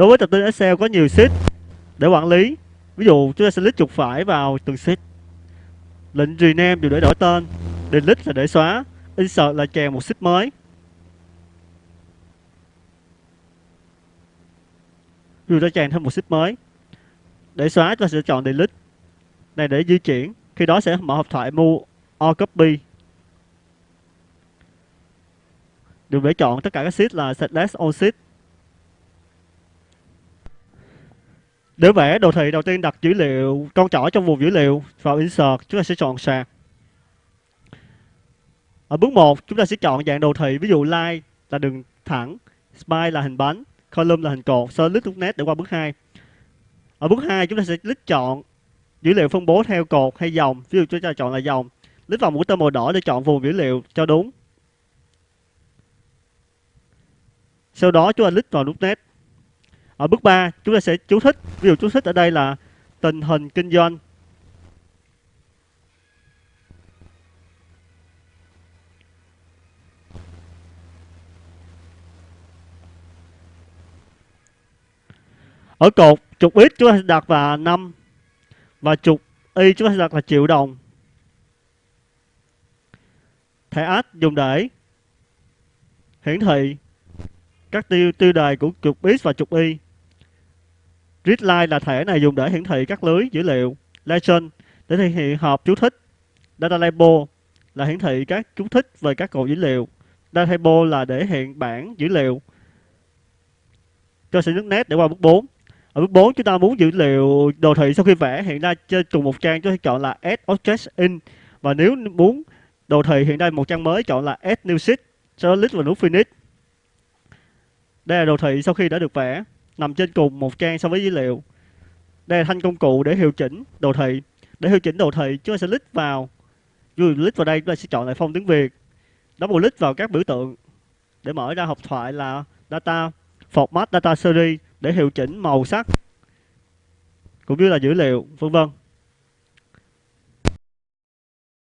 đối với tập tin Excel có nhiều sheet để quản lý. Ví dụ, chúng ta sẽ click chuột phải vào từng sheet lệnh rename đều để đổi tên. Delete là để xóa. Insert là chèn một sheet mới. Ví dụ ta chèn thêm một sheet mới. Để xóa, chúng ta sẽ chọn delete. Này để di chuyển. Khi đó sẽ mở hộp thoại move or copy đừng để chọn tất cả các sheet là select all sheet. Để vẽ đồ thị đầu tiên đặt dữ liệu con trỏ trong vùng dữ liệu vào insert, chúng ta sẽ chọn sạc. Ở bước 1, chúng ta sẽ chọn dạng đồ thị, ví dụ line là đường thẳng, spine là hình bánh, column là hình cột, sau click nét để qua bước 2. Ở bước 2, chúng ta sẽ click chọn dữ liệu phân bố theo cột hay dòng, ví dụ chúng ta chọn là dòng. Click vào mũi tên màu đỏ để chọn vùng dữ liệu cho đúng. Sau đó chúng ta click vào nút net. Ở bước 3 chúng ta sẽ chú thích, ví dụ chú thích ở đây là tình hình kinh doanh. Ở cột trục X chúng ta sẽ đặt là 5 và trục Y chúng ta sẽ đặt là triệu đồng. Thẻ add dùng để hiển thị các tiêu tiêu đề của trục X và trục Y. Readline là thẻ này dùng để hiển thị các lưới dữ liệu. Legend để thể hiện hộp chú thích. Data label là hiển thị các chú thích về các cột dữ liệu. Data table là để hiện bảng dữ liệu. Cho sẽ nước nét để qua bước 4. Ở bước 4 chúng ta muốn dữ liệu đồ thị sau khi vẽ hiện ra trên cùng một trang chúng ta chọn là Add Object In và nếu muốn đồ thị hiện ra một trang mới chọn là Add New Sheet sau đó click vào nút Finish. Đây là đồ thị sau khi đã được vẽ, nằm trên cùng một trang so với dữ liệu. Đây là thanh công cụ để hiệu chỉnh đồ thị. Để hiệu chỉnh đồ thị, chúng ta sẽ click vào. Dù click vào đây, chúng ta sẽ chọn lại phong tiếng Việt. Double click vào các biểu tượng để mở ra hộp thoại là data, format data series để hiệu chỉnh màu sắc cũng như là dữ liệu, vân vân.